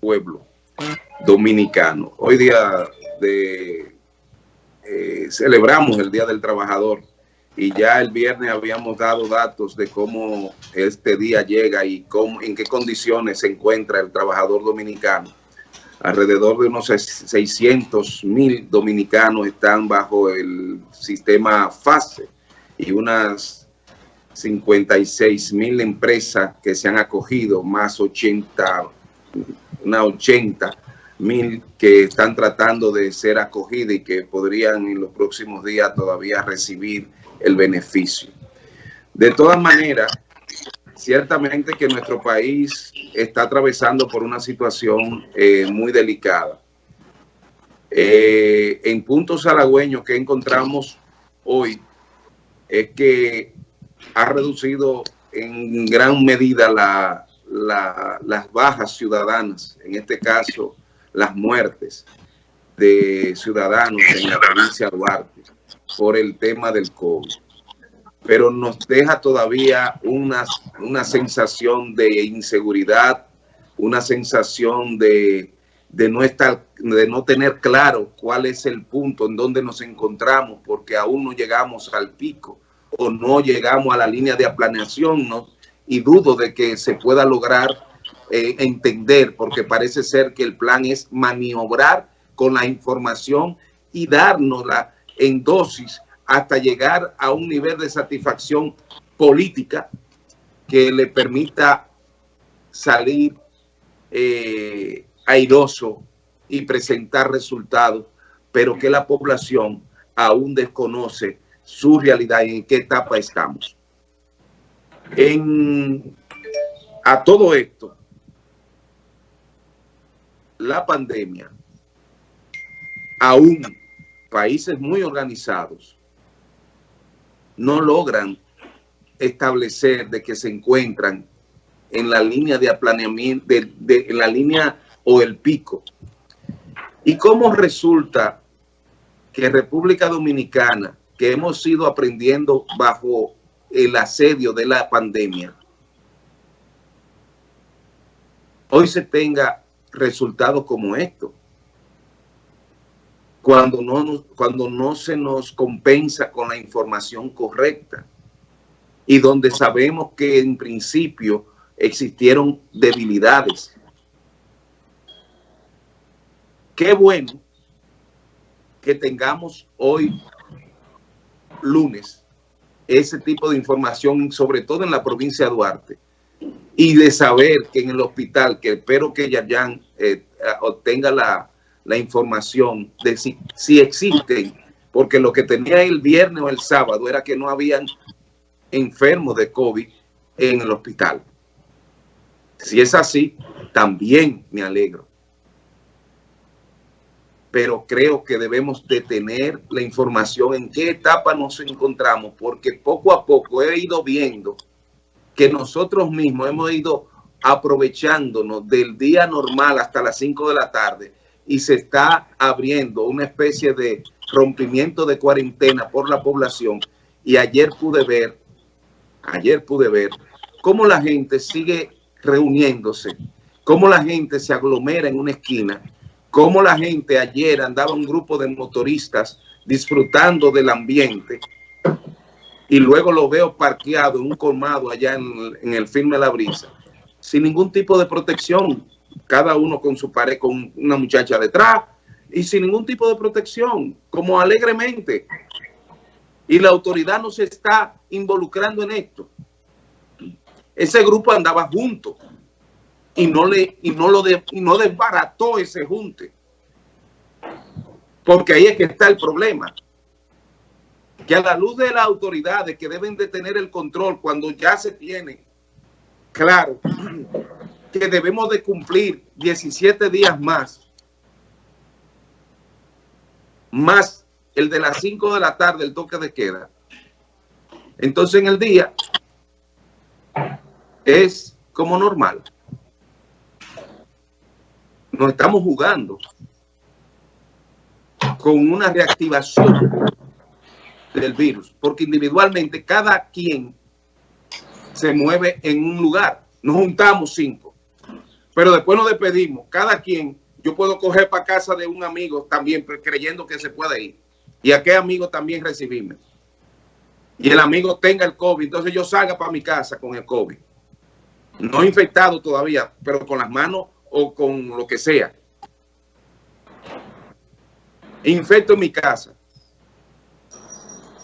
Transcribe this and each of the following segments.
pueblo dominicano. Hoy día de, eh, celebramos el Día del Trabajador y ya el viernes habíamos dado datos de cómo este día llega y cómo, en qué condiciones se encuentra el trabajador dominicano. Alrededor de unos 600 mil dominicanos están bajo el sistema FASE y unas 56 mil empresas que se han acogido, más 80, una 80 mil que están tratando de ser acogidas y que podrían en los próximos días todavía recibir el beneficio. De todas maneras, ciertamente que nuestro país está atravesando por una situación eh, muy delicada. Eh, en puntos halagüeños que encontramos hoy es que ha reducido en gran medida las bajas ciudadanas, en este caso las muertes de ciudadanos en la provincia de Duarte por el tema del COVID. Pero nos deja todavía una, una sensación de inseguridad, una sensación de, de, no estar, de no tener claro cuál es el punto en donde nos encontramos, porque aún no llegamos al pico o no llegamos a la línea de aplaneación, ¿no? Y dudo de que se pueda lograr eh, entender, porque parece ser que el plan es maniobrar con la información y dárnosla en dosis hasta llegar a un nivel de satisfacción política que le permita salir eh, airoso y presentar resultados, pero que la población aún desconoce su realidad y en qué etapa estamos. En, a todo esto, la pandemia, aún países muy organizados no logran establecer de que se encuentran en la línea de aplaneamiento, de, en la línea o el pico. ¿Y cómo resulta que República Dominicana que hemos ido aprendiendo bajo el asedio de la pandemia, hoy se tenga resultados como esto. Cuando no, cuando no se nos compensa con la información correcta y donde sabemos que en principio existieron debilidades. Qué bueno que tengamos hoy lunes ese tipo de información, sobre todo en la provincia de Duarte, y de saber que en el hospital, que espero que Yayan eh, obtenga la, información de si, si existen, porque lo que tenía el viernes o el sábado era que no habían enfermos de COVID en el hospital. Si es así, también me alegro pero creo que debemos de tener la información en qué etapa nos encontramos, porque poco a poco he ido viendo que nosotros mismos hemos ido aprovechándonos del día normal hasta las 5 de la tarde y se está abriendo una especie de rompimiento de cuarentena por la población. Y ayer pude ver, ayer pude ver cómo la gente sigue reuniéndose, cómo la gente se aglomera en una esquina cómo la gente ayer andaba un grupo de motoristas disfrutando del ambiente y luego lo veo parqueado en un colmado allá en, el firme La Brisa, sin ningún tipo de protección, cada uno con su pared, con una muchacha detrás, y sin ningún tipo de protección, como alegremente. Y la autoridad no se está involucrando en esto. Ese grupo andaba junto y no le y no lo de, y no desbarató ese junte. Porque ahí es que está el problema. Que a la luz de las autoridades que deben de tener el control cuando ya se tiene claro que debemos de cumplir 17 días más, más el de las 5 de la tarde, el toque de queda. Entonces en el día es como normal nos estamos jugando con una reactivación del virus, porque individualmente cada quien se mueve en un lugar. Nos juntamos cinco. pero después nos despedimos. Cada quien, yo puedo coger para casa de un amigo también creyendo que se puede ir. Y a qué amigo también recibirme. Y el amigo tenga el COVID, entonces yo salga para mi casa con el COVID. No infectado todavía, pero con las manos o con lo que sea. Infecto mi casa.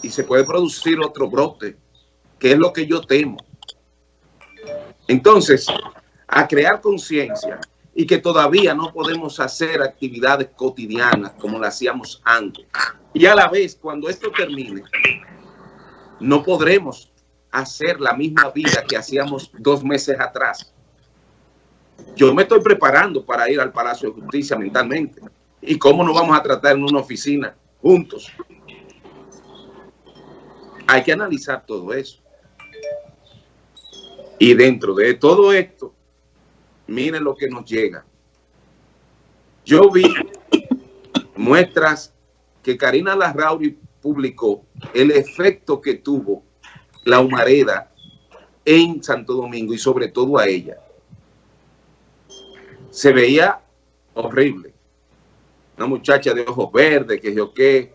Y se puede producir otro brote, que es lo que yo temo. Entonces, a crear conciencia y que todavía no podemos hacer actividades cotidianas como las hacíamos antes. Y a la vez, cuando esto termine, no podremos hacer la misma vida que hacíamos dos meses atrás. Yo me estoy preparando para ir al Palacio de Justicia mentalmente. ¿Y cómo nos vamos a tratar en una oficina juntos? Hay que analizar todo eso. Y dentro de todo esto, miren lo que nos llega. Yo vi muestras que Karina Larrauri publicó el efecto que tuvo la humareda en Santo Domingo y sobre todo a ella. Se veía horrible. Una muchacha de ojos verdes, que yo qué,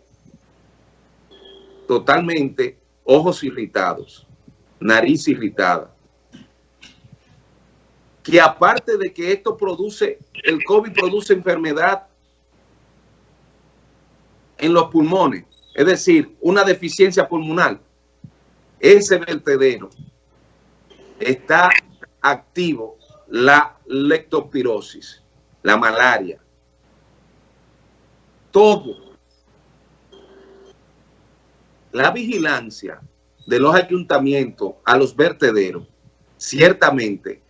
totalmente ojos irritados, nariz irritada. Que aparte de que esto produce, el COVID produce enfermedad en los pulmones, es decir, una deficiencia pulmonar, ese vertedero está activo la lectopirosis, la malaria, todo. La vigilancia de los ayuntamientos a los vertederos, ciertamente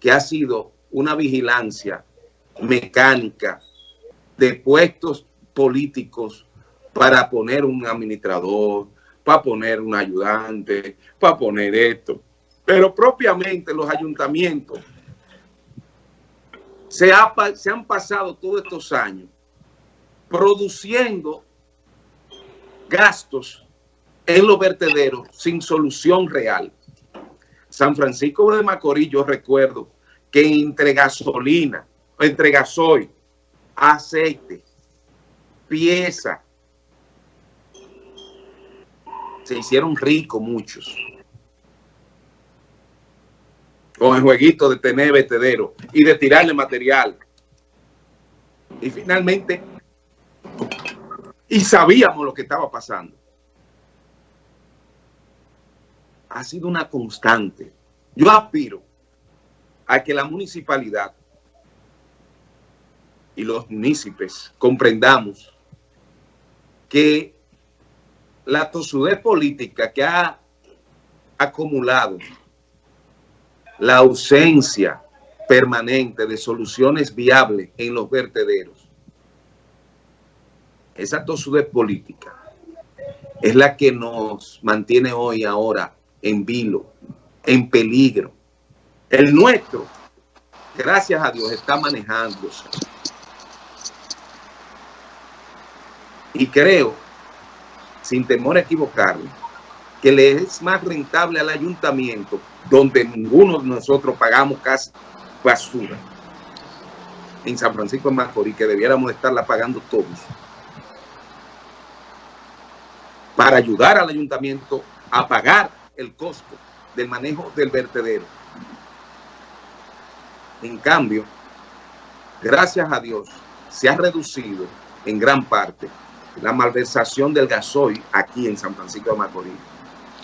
que ha sido una vigilancia mecánica de puestos políticos para poner un administrador, para poner un ayudante, para poner esto. Pero propiamente los ayuntamientos se, han pasado todos estos años produciendo gastos en los vertederos sin solución real. San Francisco de Macorís, yo recuerdo que entre gasolina, entre gasoil, aceite, pieza, se hicieron ricos muchos. Con el jueguito de tener vertedero y de tirarle material. Y finalmente, y sabíamos lo que estaba pasando. Ha sido una constante. Yo aspiro a que la municipalidad y los municipios comprendamos que la tosudez política que ha acumulado la ausencia permanente de soluciones viables en los vertederos, esa tosudez política es la que nos mantiene hoy ahora en vilo, en peligro. El nuestro, gracias a Dios, está manejándose. Y creo sin temor a equivocarme, que le es más rentable al ayuntamiento, donde ninguno de nosotros pagamos casi basura, en San Francisco de Macorís, que debiéramos estarla pagando todos, para ayudar al ayuntamiento a pagar el costo del manejo del vertedero. En cambio, gracias a Dios, se ha reducido en gran parte la malversación del gasoil aquí en San Francisco de Macorís,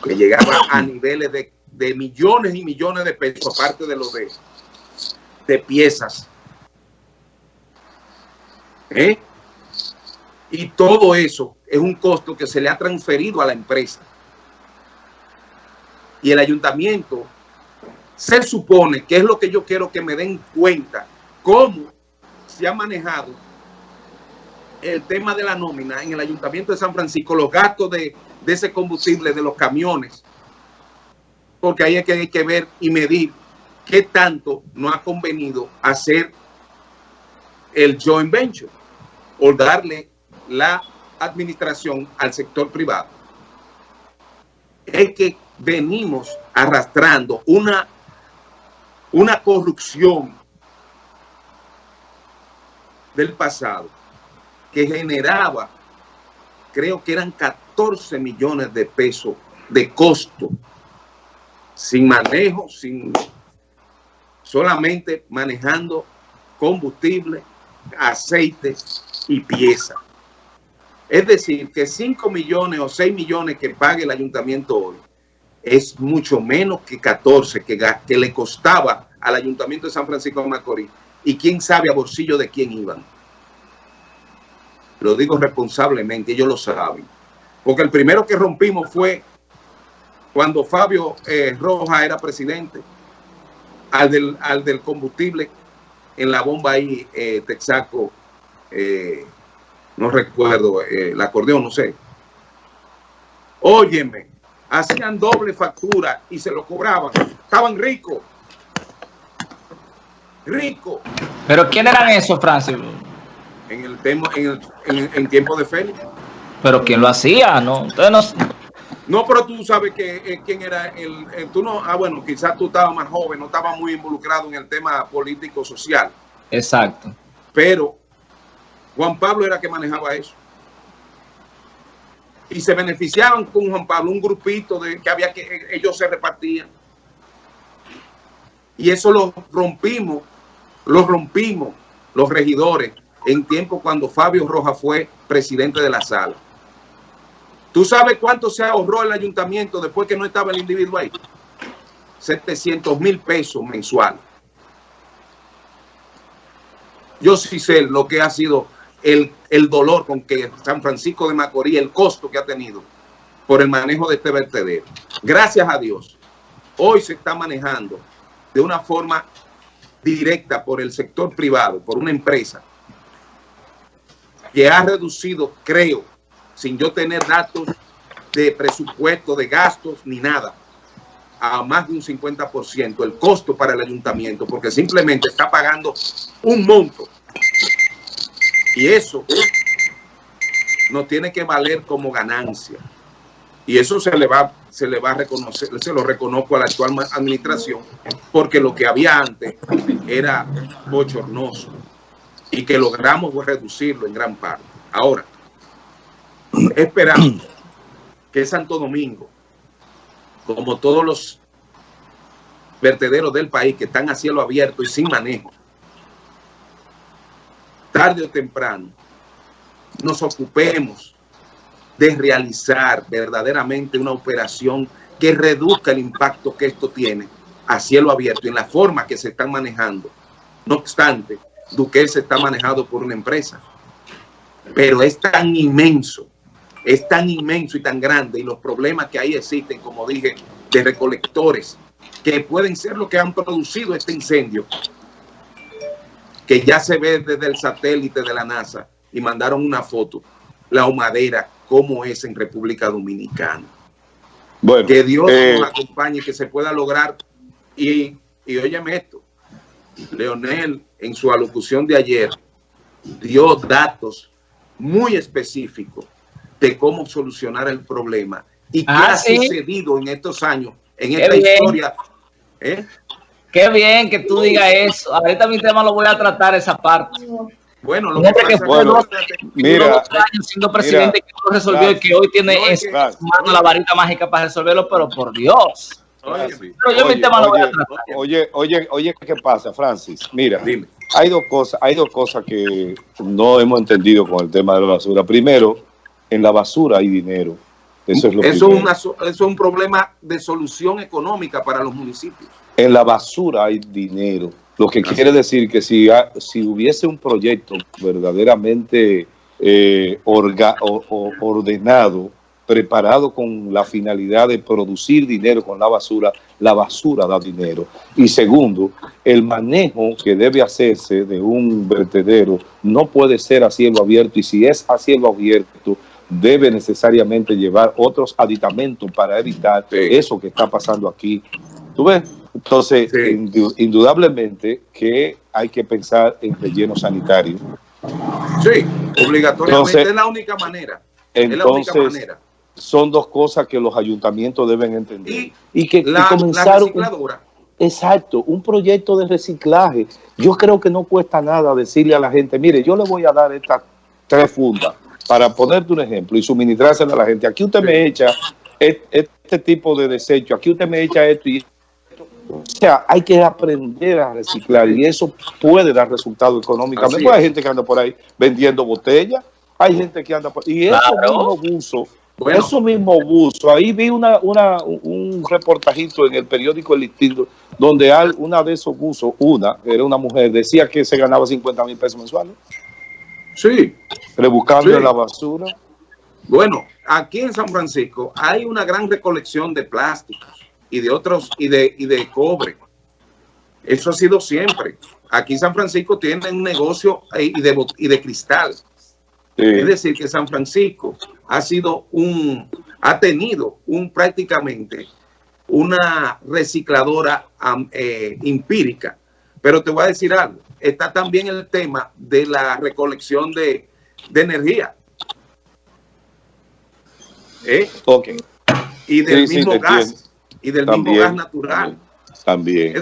que llegaba a niveles de, millones y millones de pesos, aparte de lo de, de piezas. ¿Eh? Y todo eso es un costo que se le ha transferido a la empresa. Y el ayuntamiento se supone que es lo que yo quiero que me den cuenta, cómo se ha manejado el tema de la nómina en el Ayuntamiento de San Francisco, los gastos de, ese combustible de los camiones, porque ahí hay que, hay que ver y medir qué tanto no ha convenido hacer el joint venture o darle la administración al sector privado. Es que venimos arrastrando una, una corrupción del pasado que generaba, creo que eran 14 millones de pesos de costo, sin manejo, sin solamente manejando combustible, aceite y pieza. Es decir, que 5 millones o 6 millones que pague el ayuntamiento hoy es mucho menos que 14 que, que le costaba al ayuntamiento de San Francisco de Macorís y quién sabe a bolsillo de quién iban. Lo digo responsablemente, ellos lo saben. Porque el primero que rompimos fue cuando Fabio eh, Roja era presidente, al del, al del combustible en la bomba ahí, eh, Texaco, eh, no recuerdo, el acordeón, no sé. Óyeme, hacían doble factura y se lo cobraban. Estaban ricos. Ricos. ¿Pero quién eran esos, Francis? En el, tema, en el en, tiempo de Félix. ¿Pero quién lo hacía? No, no... pero tú sabes que eh, quién era el, eh, Tú no... Ah, bueno, quizás tú estabas más joven, no estabas muy involucrado en el tema político-social. Exacto. Pero Juan Pablo era que manejaba eso y se beneficiaban con Juan Pablo, un grupito de que había que ellos se repartían. Y eso lo rompimos, lo rompimos los regidores en tiempo cuando Fabio Roja fue presidente de la sala. ¿Tú sabes cuánto se ahorró el ayuntamiento después que no estaba el individuo ahí? 700 mil pesos mensual. Yo sí sé lo que ha sido el, dolor con que San Francisco de Macorís, el costo que ha tenido por el manejo de este vertedero. Gracias a Dios, hoy se está manejando de una forma directa por el sector privado, por una empresa que ha reducido, creo, sin yo tener datos de presupuesto, de gastos, ni nada, a más de un 50% el costo para el ayuntamiento, porque simplemente está pagando un monto y eso no tiene que valer como ganancia. Y eso se le va, se le va a reconocer, se lo reconozco a la actual administración, porque lo que había antes era bochornoso y que logramos reducirlo en gran parte. Ahora, esperamos que Santo Domingo, como todos los vertederos del país que están a cielo abierto y sin manejo, tarde o temprano, nos ocupemos de realizar verdaderamente una operación que reduzca el impacto que esto tiene a cielo abierto en la forma que se están manejando. No obstante, Duque se está manejado por una empresa, pero es tan inmenso, es tan inmenso y tan grande y los problemas que ahí existen, como dije, de recolectores, que pueden ser lo que han producido este incendio, que ya se ve desde el satélite de la NASA y mandaron una foto, la humadera, cómo es en República Dominicana. Bueno, que Dios eh, nos acompañe, que se pueda lograr. Y, y óyeme esto, Leonel en su alocución de ayer dio datos muy específicos de cómo solucionar el problema y qué ah, ha sucedido en estos años, en esta historia. ¿eh? Qué bien que tú digas eso. Ahorita mi tema lo voy a tratar esa parte. Bueno, lo que, fue dos, mira, años siendo presidente que no resolvió y que hoy tiene no, la varita mágica para resolverlo, pero por Dios. Oye. Oye, oye, oye, ¿qué pasa, Francis? Mira, Dime. hay dos cosas, hay dos cosas que no hemos entendido con el tema de la basura. Primero, en la basura hay dinero. Eso es lo eso, una, eso es un problema de solución económica para los municipios. En la basura hay dinero. Lo que quiere decir que si, si hubiese un proyecto verdaderamente eh, ordenado, preparado con la finalidad de producir dinero con la basura, la basura da dinero. Y segundo, el manejo que debe hacerse de un vertedero no puede ser a cielo abierto y si es a cielo abierto debe necesariamente llevar otros aditamentos para evitar eso que está pasando aquí. ¿Tú ves? Entonces, indudablemente que hay que pensar en relleno sanitario. Sí, obligatoriamente es la única manera. Entonces, la única manera. Son dos cosas que los ayuntamientos deben entender. Y, que la, recicladora, exacto, un proyecto de reciclaje. Yo creo que no cuesta nada decirle a la gente, mire, yo le voy a dar estas tres fundas para ponerte un ejemplo y suministrársela a la gente. Aquí usted me echa este tipo de desecho, aquí usted me echa esto y o sea, hay que aprender a reciclar y eso puede dar resultados económicos. hay gente que anda por ahí vendiendo botellas, hay gente que anda por y eso mismo buzo, eso mismo buzo, ahí vi una, una, un reportajito en el periódico El Instinto, donde una de esos buzos, una, era una mujer, decía que se ganaba 50 mil pesos mensuales. Sí. Rebuscando la basura. Bueno, aquí en San Francisco hay una gran recolección de plásticos y de otros y de, y de cobre. Eso ha sido siempre. Aquí en San Francisco tiene un negocio y de, y de cristal. Es decir, que San Francisco ha sido un, ha tenido un prácticamente una recicladora eh, empírica. Pero te voy a decir algo, está también el tema de la recolección de, de energía. ¿Eh? Okay. Y del mismo gas y del mismo gas natural. También.